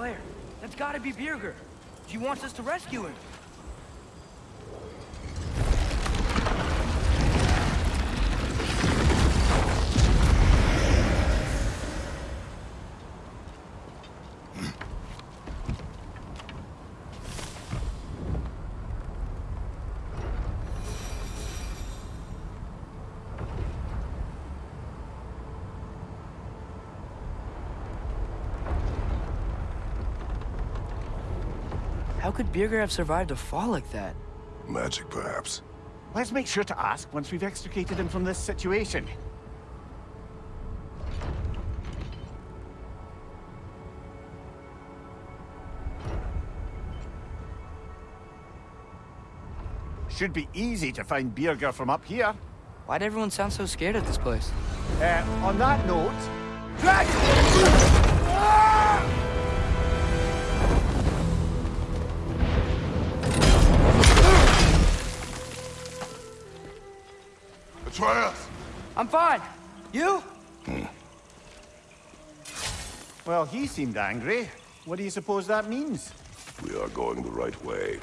Slayer. That's gotta be Birger. She wants us to rescue him. How could Birger have survived a fall like that? Magic, perhaps. Let's make sure to ask once we've extricated him from this situation. Should be easy to find Birger from up here. Why'd everyone sound so scared at this place? Uh, on that note... Atreus! I'm fine. You? Hmm. Well, he seemed angry. What do you suppose that means? We are going the right way.